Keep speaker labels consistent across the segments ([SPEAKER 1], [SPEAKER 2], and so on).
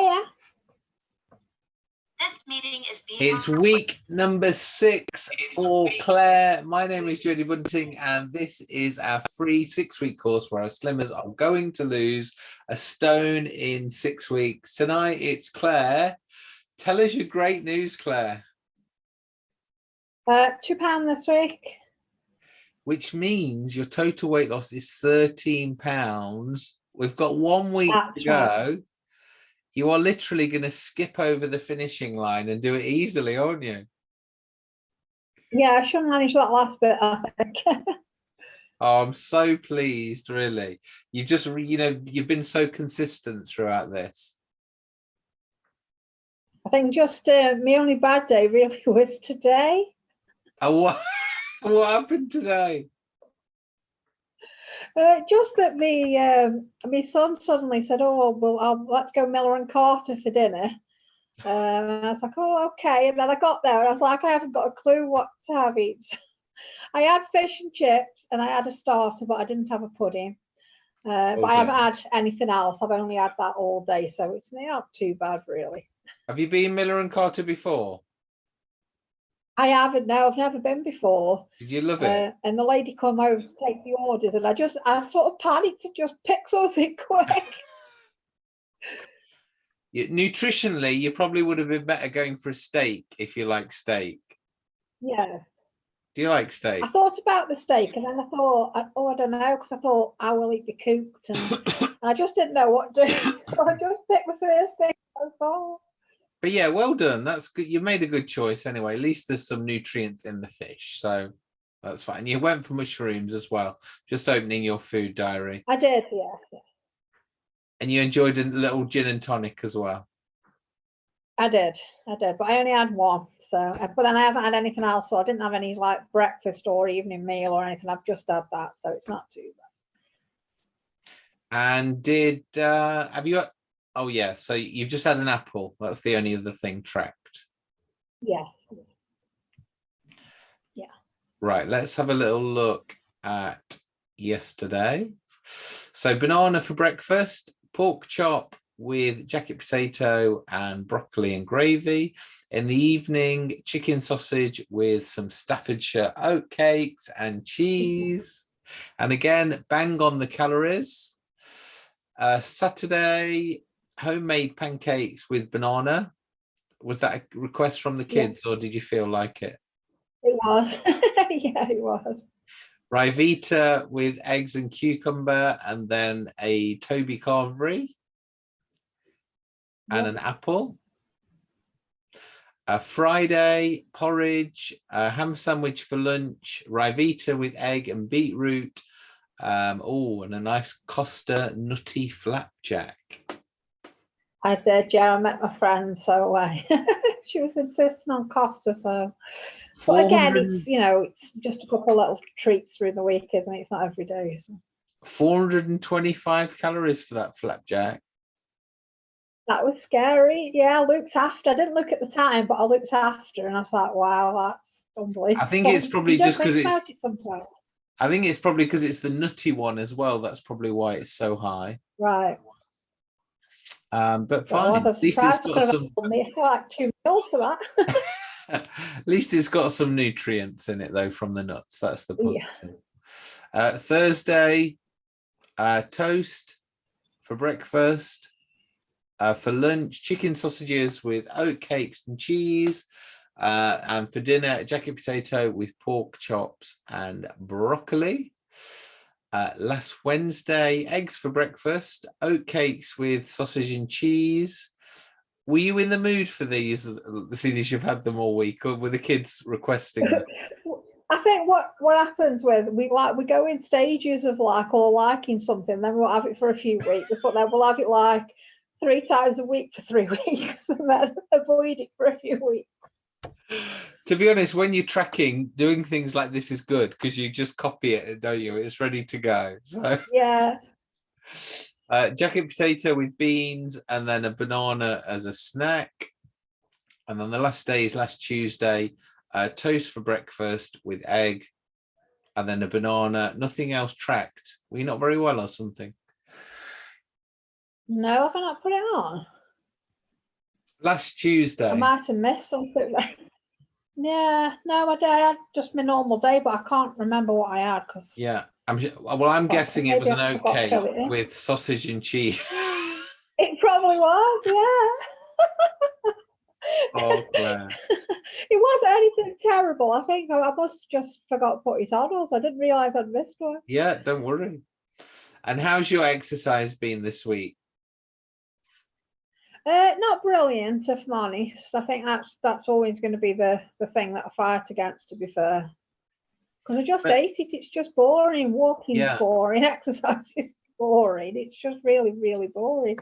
[SPEAKER 1] Yeah.
[SPEAKER 2] This meeting is being.
[SPEAKER 3] It's week number six for Claire. My name is Jodie Bunting, and this is our free six-week course where our slimmers are going to lose a stone in six weeks. Tonight, it's Claire. Tell us your great news, Claire,
[SPEAKER 1] Uh, two pound this week.
[SPEAKER 3] which means your total weight loss is 13 pounds. We've got one week
[SPEAKER 1] That's
[SPEAKER 3] to go. You are literally going to skip over the finishing line and do it easily, aren't you?
[SPEAKER 1] Yeah, I should manage that last bit, I think.
[SPEAKER 3] Oh, I'm so pleased, really. You've just, you know, you've been so consistent throughout this.
[SPEAKER 1] I think just uh, my only bad day really was today.
[SPEAKER 3] Oh, what, what happened today?
[SPEAKER 1] Uh, just that me, um, my son suddenly said, "Oh, well, I'll, let's go Miller and Carter for dinner." Um, and I was like, "Oh, okay." And then I got there, and I was like, "I haven't got a clue what to have eat." I had fish and chips, and I had a starter, but I didn't have a pudding. Uh, But I haven't had anything else. I've only had that all day, so it's not too bad, really.
[SPEAKER 3] Have you been Miller and Carter before?
[SPEAKER 1] I haven't. No, I've never been before.
[SPEAKER 3] Did you love it?
[SPEAKER 1] Uh, and the lady come over to take the orders, and I just, I sort of panicked to just pick something quick.
[SPEAKER 3] You- nutritionally, you probably would have been better going for a steak if you like steak.
[SPEAKER 1] yeah.
[SPEAKER 3] Do you like steak?
[SPEAKER 1] I thought about the steak, and then I thought, I- oh, I don't know, because I thought I will eat the cooked, and I just didn't know what to do, so I just picked the first thing. I all.
[SPEAKER 3] But yeah, well done. That's good. You made a good choice anyway. At least there's some nutrients in the fish, so that's fine. You went for mushrooms as well. Just opening your food diary,
[SPEAKER 1] I did, yeah. yeah.
[SPEAKER 3] and you enjoyed a little gin and tonic as well.
[SPEAKER 1] I did, I did, but I only had one. So, uh, but then I haven't had anything else, so I didn't have any like breakfast or evening meal or anything. I've just had that, so it's not too bad.
[SPEAKER 3] And did uh have you? Oh yeah, so you've just had an apple. That's the only other thing tracked.
[SPEAKER 1] Yeah, Yeah.
[SPEAKER 3] Right, let's have a little look at yesterday. So banana for breakfast, pork chop with jacket potato and broccoli and gravy. In the evening, chicken sausage with some Staffordshire oatcakes and cheese. And again, bang on the calories. Uh, Saturday, homemade pancakes with banana. Was that a request from the
[SPEAKER 1] Yeah.
[SPEAKER 3] kids or did you feel like it?
[SPEAKER 1] it was. yeah, it was.
[SPEAKER 3] Ryvita with eggs and cucumber, and then a Toby Carvery and
[SPEAKER 1] Yeah.
[SPEAKER 3] an apple. A Friday porridge, a ham sandwich for lunch, Ryvita with egg and beetroot. Um, oh, and a nice Costa nutty flapjack.
[SPEAKER 1] I did, yeah. I met my friend, so uh, she was insisting on Costa. So, but again, it's you know, it's just a couple little treats through the week, isn't it? It's not every day. So.
[SPEAKER 3] 425 calories for that flapjack.
[SPEAKER 1] That was scary. Yeah, I looked after. I didn't look at the time, but I looked after, and I was like, "Wow, that's unbelievable."
[SPEAKER 3] I think it's probably
[SPEAKER 1] just don't
[SPEAKER 3] just 'cause
[SPEAKER 1] think
[SPEAKER 3] it's-
[SPEAKER 1] it.
[SPEAKER 3] I think it's probably because it's the nutty one as well. That's probably why it's so high.
[SPEAKER 1] right.
[SPEAKER 3] Um, but fine.
[SPEAKER 1] was
[SPEAKER 3] At least it's got some.
[SPEAKER 1] like two meals for that.
[SPEAKER 3] At least it's got some nutrients in it though from the nuts. That's the
[SPEAKER 1] Yeah.
[SPEAKER 3] positive. Uh, Thursday, uh, toast for breakfast. Uh, for lunch, chicken sausages with oat cakes and cheese. Uh, and for dinner, jacket potato with pork chops and broccoli. Uh, last Wednesday, eggs for breakfast, oat cakes with sausage and cheese. Were you in the mood for these, seeing as you've had them all week, or were the kids requesting them?
[SPEAKER 1] I think what what happens with we like we go in stages of like or liking something, then we'll have it for a few weeks, but then we'll have it like three times a week for three weeks, and then avoid it for a few weeks.
[SPEAKER 3] To be honest, when you're tracking, doing things like this is good because you just copy it, don't you? It's ready to go. So
[SPEAKER 1] Yeah,
[SPEAKER 3] uh, jacket potato with beans and then a banana as a snack. And then the last day is last Tuesday, uh, toast for breakfast with egg and then a banana, nothing else tracked. Were you not very well or something?
[SPEAKER 1] no, I cannot put it on.
[SPEAKER 3] Last Tuesday.
[SPEAKER 1] I might have missed something. yeah, no, I, I had just my normal day, but I can't remember what I had because
[SPEAKER 3] Yeah. I'm well, I'm guessing it was an
[SPEAKER 1] I forgot to
[SPEAKER 3] okay
[SPEAKER 1] fill it in.
[SPEAKER 3] with sausage and cheese.
[SPEAKER 1] it probably was. Yeah.
[SPEAKER 3] Oh, Claire.
[SPEAKER 1] it wasn't anything terrible. I think I I must have just forgot to put it on us. I didn't realise I'd missed one.
[SPEAKER 3] Yeah, don't worry. And how's your exercise been this week?
[SPEAKER 1] Uh, not brilliant, if I'm honest. I think that's that's always going to be the the thing that I fight against. To be fair, because I just
[SPEAKER 3] But-
[SPEAKER 1] hate it. It's just boring. Walking
[SPEAKER 3] Yeah.
[SPEAKER 1] boring. Exercising boring. It's just really really boring.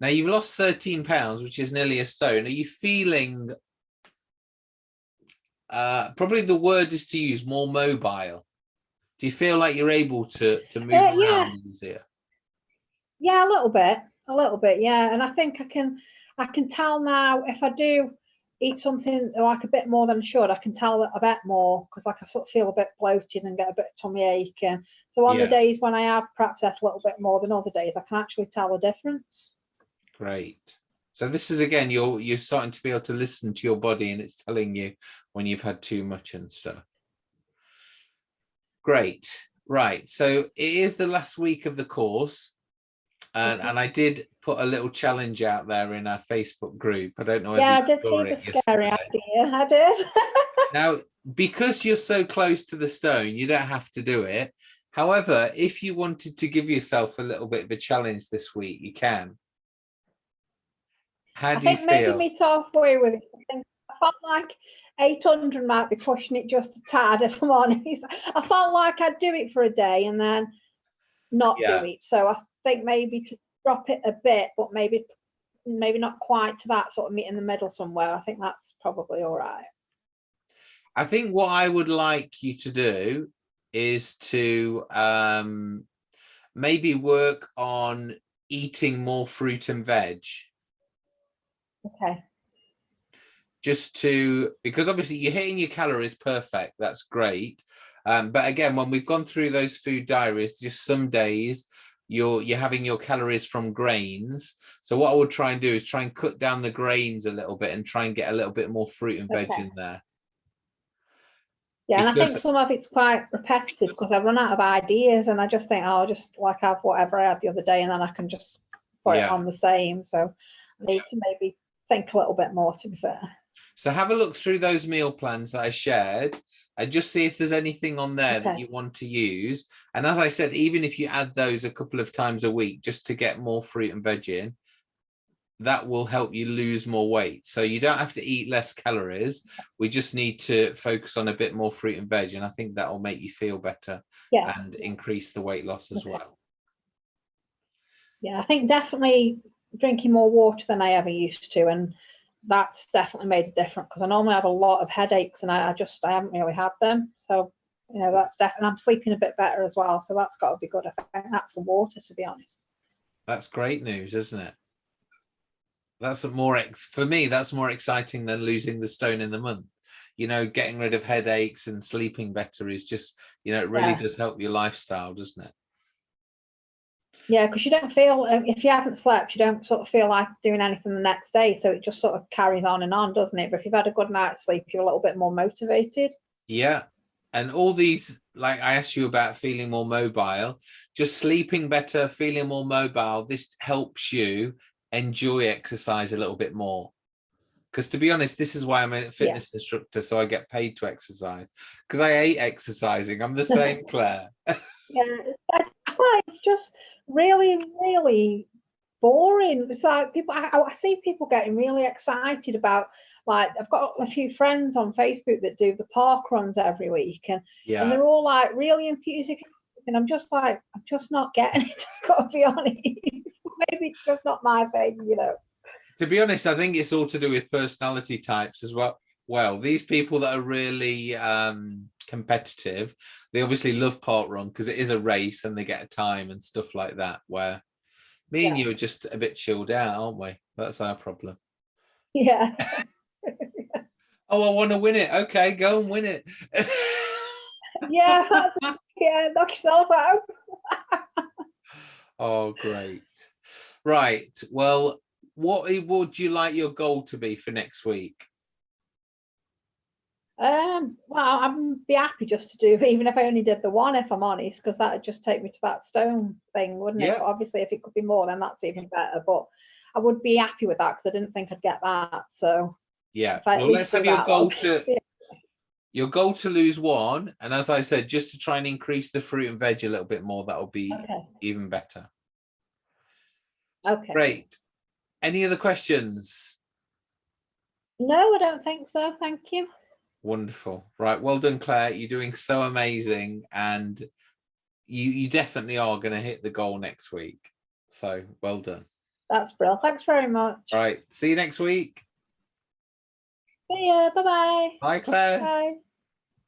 [SPEAKER 3] Now you've lost 13 pounds, which is nearly a stone. Are you feeling uh probably the word is to use more mobile? Do you feel like you're able to to move
[SPEAKER 1] Uh, yeah.
[SPEAKER 3] around easier?
[SPEAKER 1] Yeah, a little bit, a little bit, yeah. And I think I can, I can tell now if I do eat something like a bit more than I should, I can tell that a bit more because like I sort of feel a bit bloated and get a bit of tummy ache. And so on
[SPEAKER 3] Yeah.
[SPEAKER 1] the days when I have perhaps ate a little bit more than other days, I can actually tell the difference.
[SPEAKER 3] Great. So this is again, you're you're starting to be able to listen to your body and it's telling you when you've had too much and stuff. Great. Right. So it is the last week of the course. And, and I did put a little challenge out there in our Facebook group. I don't know.
[SPEAKER 1] yeah, I
[SPEAKER 3] you
[SPEAKER 1] did see
[SPEAKER 3] saw
[SPEAKER 1] the scary
[SPEAKER 3] yesterday.
[SPEAKER 1] idea. I did.
[SPEAKER 3] Now, because you're so close to the stone, you don't have to do it. However, if you wanted to give yourself a little bit of a challenge this week, you can. How
[SPEAKER 1] I
[SPEAKER 3] do you
[SPEAKER 1] think maybe
[SPEAKER 3] feel?
[SPEAKER 1] meet halfway with it. I think I felt like 800 might be pushing it just a tad, if I'm honest. I felt like I'd do it for a day and then not
[SPEAKER 3] Yeah.
[SPEAKER 1] do it. So I think maybe to drop it a bit, but maybe maybe not quite to that sort of meet in the middle somewhere. I think that's probably all right.
[SPEAKER 3] I think what I would like you to do is to um, maybe work on eating more fruit and veg.
[SPEAKER 1] Okay.
[SPEAKER 3] just to because obviously you're hitting your calories perfect that's great um, but again when we've gone through those food diaries just some days you're you're having your calories from grains so what i would try and do is try and cut down the grains a little bit and try and get a little bit more fruit and veg
[SPEAKER 1] Okay.
[SPEAKER 3] in there
[SPEAKER 1] Yeah, and I think some of it's quite repetitive because I run out of ideas and I just think, oh, I'll just like have whatever I had the other day and then I can just put
[SPEAKER 3] Yeah.
[SPEAKER 1] it on the same. So I need to maybe think a little bit more to be fair.
[SPEAKER 3] So have a look through those meal plans that i shared and just see if there's anything on there that you want to use and as i said even if you add those a couple of times a week just to get more fruit and veg in that will help you lose more weight. So you don't have to eat less calories. We just need to focus on a bit more fruit and veg. And I think that will make you feel better
[SPEAKER 1] Yeah.
[SPEAKER 3] and increase the weight loss as
[SPEAKER 1] Okay.
[SPEAKER 3] well.
[SPEAKER 1] Yeah, I think definitely drinking more water than I ever used to, and that's definitely made a difference because I normally have a lot of headaches, and I, I just I haven't really had them. So you know that's definitely I'm sleeping a bit better as well. So that's got to be good. I think that's the water, to be honest.
[SPEAKER 3] That's great news, isn't it? That's more ex for me, that's more exciting than losing the stone in the month. You know, getting rid of headaches and sleeping better is just, you know, it really
[SPEAKER 1] Yeah.
[SPEAKER 3] does help your lifestyle, doesn't it?
[SPEAKER 1] Yeah, because you don't feel um, if you haven't slept, you don't sort of feel like doing anything the next day. So it just sort of carries on and on, doesn't it? But if you've had a good night's sleep, you're a little bit more motivated.
[SPEAKER 3] Yeah. And all these, like I asked you about feeling more mobile, just sleeping better, feeling more mobile, this helps you enjoy exercise a little bit more. Because to be honest, this is why I'm a fitness instructor, so I get paid to exercise. Because I hate exercising. I'm the same, Claire.
[SPEAKER 1] Yeah, it's like it's just really, really boring. It's like people, I, I see people getting really excited about, like, I've got a few friends on Facebook that do the park runs every week, and,
[SPEAKER 3] yeah.
[SPEAKER 1] and they're all like really enthusiastic. And I'm just like, I'm just not getting it. I've got to be honest. Maybe it's just not my thing, you know.
[SPEAKER 3] To be honest, I think it's all to do with personality types as well. Well, these people that are really um, competitive, they obviously love park run because it is a race and they get a time and stuff like that. Where me and you are just a bit chilled out, aren't we? That's our problem.
[SPEAKER 1] Yeah.
[SPEAKER 3] Oh, I want to win it. Okay, go and win it.
[SPEAKER 1] Yeah. yeah. Knock yourself out.
[SPEAKER 3] oh, great. Right. Well, what would you like your goal to be for next week?
[SPEAKER 1] Um, well, I'd be happy just to do, even if I only did the one, if I'm honest, because that would just take me to that stone thing, wouldn't it? But Obviously, if it could be more, then that's even better, but I would be happy with that because I didn't think I'd get that, so.
[SPEAKER 3] Yeah, well, let's have your goal to your goal to lose one, and as I said, just to try and increase the fruit and veg a little bit more, that'll be
[SPEAKER 1] Okay,
[SPEAKER 3] even better.
[SPEAKER 1] okay.
[SPEAKER 3] Great. Any other questions?
[SPEAKER 1] No, I don't think so, thank you.
[SPEAKER 3] Wonderful. Right. Well done, Claire. You're doing so amazing. And you, you definitely are going to hit the goal next week. So well done.
[SPEAKER 1] That's brilliant. Thanks very much.
[SPEAKER 3] All right. See you next week.
[SPEAKER 1] See ya, bye-bye.
[SPEAKER 3] Bye, Claire.
[SPEAKER 1] Bye.